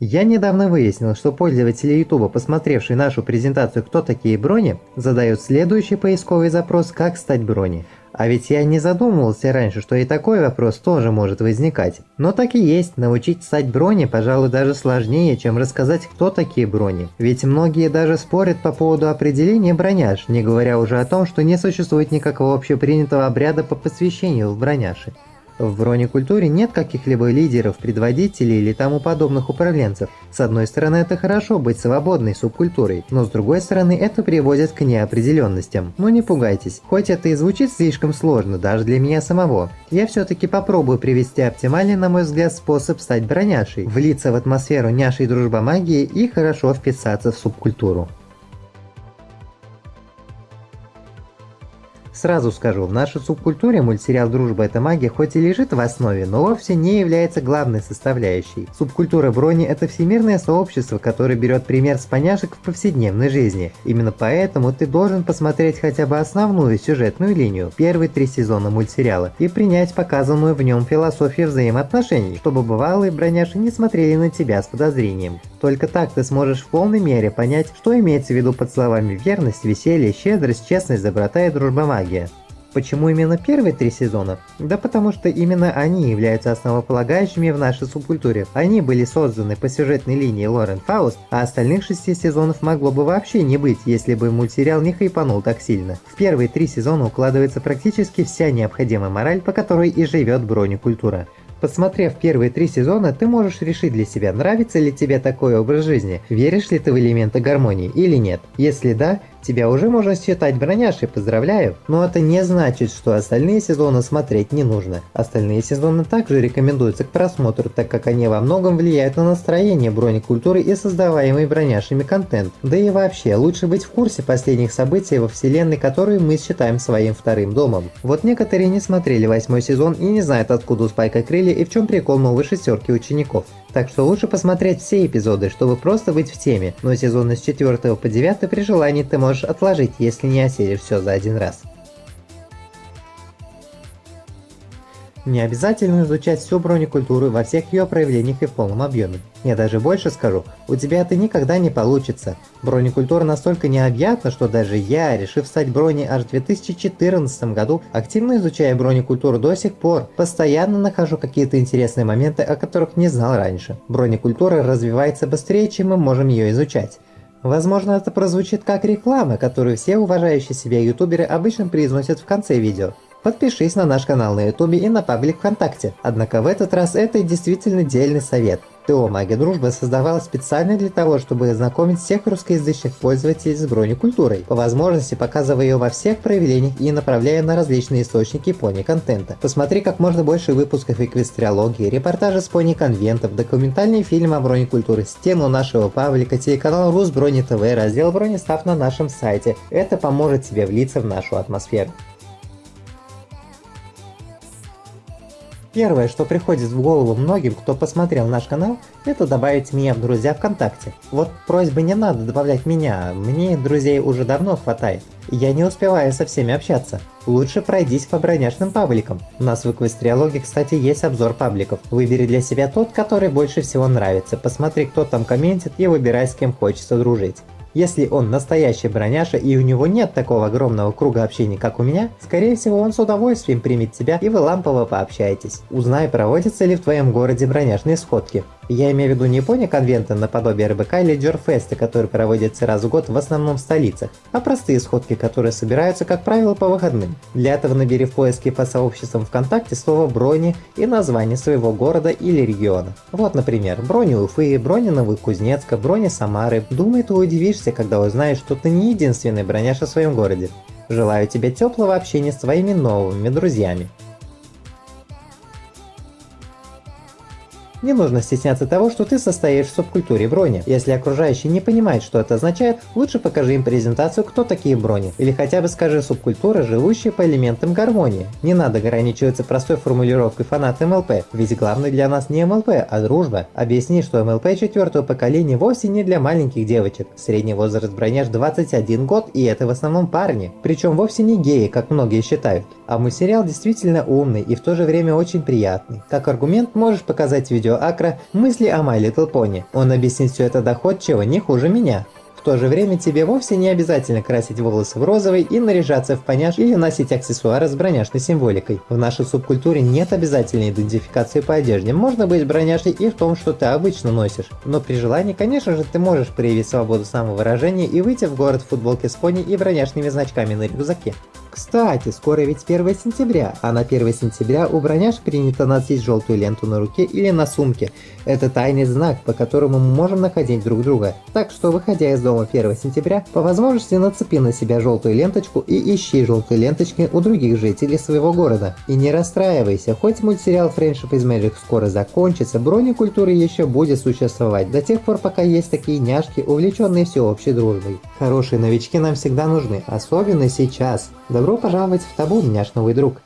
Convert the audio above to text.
Я недавно выяснил, что пользователи YouTube, посмотревшие нашу презентацию «Кто такие брони?», задают следующий поисковый запрос «Как стать брони?». А ведь я не задумывался раньше, что и такой вопрос тоже может возникать. Но так и есть, научить стать брони, пожалуй, даже сложнее, чем рассказать, кто такие брони. Ведь многие даже спорят по поводу определения броняж, не говоря уже о том, что не существует никакого общепринятого обряда по посвящению в броняши. В бронекультуре нет каких-либо лидеров, предводителей или тому подобных управленцев. С одной стороны, это хорошо быть свободной субкультурой, но с другой стороны, это приводит к неопределенностям. Но не пугайтесь, хоть это и звучит слишком сложно даже для меня самого, я все-таки попробую привести оптимальный, на мой взгляд, способ стать броняшей, влиться в атмосферу няшей дружба магии и хорошо вписаться в субкультуру. Сразу скажу, в нашей субкультуре мультсериал «Дружба – это магия» хоть и лежит в основе, но вовсе не является главной составляющей. Субкультура брони – это всемирное сообщество, которое берет пример с поняшек в повседневной жизни. Именно поэтому ты должен посмотреть хотя бы основную сюжетную линию, первые три сезона мультсериала, и принять показанную в нем философию взаимоотношений, чтобы бывалые броняши не смотрели на тебя с подозрением. Только так ты сможешь в полной мере понять, что имеется в виду под словами верность, веселье, щедрость, честность, доброта и дружба магии магия. Почему именно первые три сезона? Да потому что именно они являются основополагающими в нашей субкультуре. Они были созданы по сюжетной линии Лорен Фауст, а остальных шести сезонов могло бы вообще не быть, если бы мультсериал не хайпанул так сильно. В первые три сезона укладывается практически вся необходимая мораль, по которой и живет бронекультура. Посмотрев первые три сезона, ты можешь решить для себя, нравится ли тебе такой образ жизни, веришь ли ты в элементы гармонии или нет. Если да, Тебя уже можно считать броняшей, поздравляю. Но это не значит, что остальные сезоны смотреть не нужно. Остальные сезоны также рекомендуются к просмотру, так как они во многом влияют на настроение бронекультуры и создаваемый броняшами контент. Да и вообще, лучше быть в курсе последних событий во вселенной, которую мы считаем своим вторым домом. Вот некоторые не смотрели восьмой сезон и не знают откуда у Спайка крылья и в чем прикол новой шестерки учеников. Так что лучше посмотреть все эпизоды, чтобы просто быть в теме, но сезоны с 4 по 9 при желании ты можешь отложить, если не осилишь все за один раз. Не обязательно изучать всю бронекультуру во всех ее проявлениях и в полном объеме. Я даже больше скажу, у тебя это никогда не получится. Бронекультура настолько необъятна, что даже я, решив стать брони аж в 2014 году, активно изучая бронекультуру до сих пор, постоянно нахожу какие-то интересные моменты, о которых не знал раньше. Бронекультура развивается быстрее, чем мы можем ее изучать. Возможно, это прозвучит как реклама, которую все уважающие себя ютуберы обычно произносят в конце видео. Подпишись на наш канал на ютубе и на паблик ВКонтакте. Однако в этот раз это действительно дельный совет. ТО Магия Дружбы создавалась специально для того, чтобы знакомить всех русскоязычных пользователей с бронекультурой, по возможности показывая ее во всех проявлениях и направляя на различные источники пони-контента. Посмотри как можно больше выпусков эквестриологии, репортажи с пони-конвентов, документальные фильмы о бронекультуре, стену нашего паблика, телеканал Рус Брони ТВ, раздел Бронестав на нашем сайте. Это поможет тебе влиться в нашу атмосферу. Первое, что приходит в голову многим, кто посмотрел наш канал, это добавить меня в друзья ВКонтакте. Вот просьба не надо добавлять меня, мне друзей уже давно хватает. Я не успеваю со всеми общаться. Лучше пройдись по броняшным пабликам. У нас в Эквестриологе, кстати, есть обзор пабликов. Выбери для себя тот, который больше всего нравится. Посмотри, кто там комментит и выбирай, с кем хочется дружить. Если он настоящий броняша и у него нет такого огромного круга общения, как у меня, скорее всего он с удовольствием примет тебя и вы лампово пообщаетесь. Узнай, проводятся ли в твоем городе броняшные сходки. Я имею в виду не пони-конвенты наподобие РБК или Джорфеста, которые проводятся раз в год в основном в столицах, а простые сходки, которые собираются, как правило, по выходным. Для этого набери в поиске по сообществам ВКонтакте слово «брони» и название своего города или региона. Вот, например, брони Уфы, брони Новокузнецка, брони Самары. Думаю, ты удивишься, когда узнаешь, что ты не единственный броняш в своем городе. Желаю тебе теплого общения с твоими новыми друзьями. Не нужно стесняться того, что ты состоишь в субкультуре брони. Если окружающие не понимают, что это означает, лучше покажи им презентацию, кто такие брони. Или хотя бы скажи субкультура, живущая по элементам гармонии. Не надо ограничиваться простой формулировкой фанат МЛП, ведь главное для нас не МЛП, а дружба. Объясни, что МЛП четвертого поколения вовсе не для маленьких девочек. Средний возраст броняж 21 год и это в основном парни. Причем вовсе не геи, как многие считают. А мультсериал действительно умный и в то же время очень приятный. Как аргумент можешь показать видео Акра «Мысли о My Little Pony». Он объяснит все это доходчиво, не хуже меня. В то же время тебе вовсе не обязательно красить волосы в розовый и наряжаться в поняш или носить аксессуары с броняшной символикой. В нашей субкультуре нет обязательной идентификации по одежде, можно быть броняшей и в том, что ты обычно носишь. Но при желании, конечно же, ты можешь проявить свободу самовыражения и выйти в город в футболке с пони и броняшными значками на рюкзаке. Кстати, скоро ведь 1 сентября, а на 1 сентября у броняш принято носить желтую ленту на руке или на сумке. Это тайный знак, по которому мы можем находить друг друга. Так что, выходя из дома 1 сентября, по возможности нацепи на себя желтую ленточку и ищи желтые ленточки у других жителей своего города. И не расстраивайся, хоть мультсериал Friendship is Magic скоро закончится, бронекультура еще будет существовать до тех пор, пока есть такие няшки, увлеченные всеобщей дружбой. Хорошие новички нам всегда нужны, особенно сейчас. Добро пожаловать в табун, няш новый друг.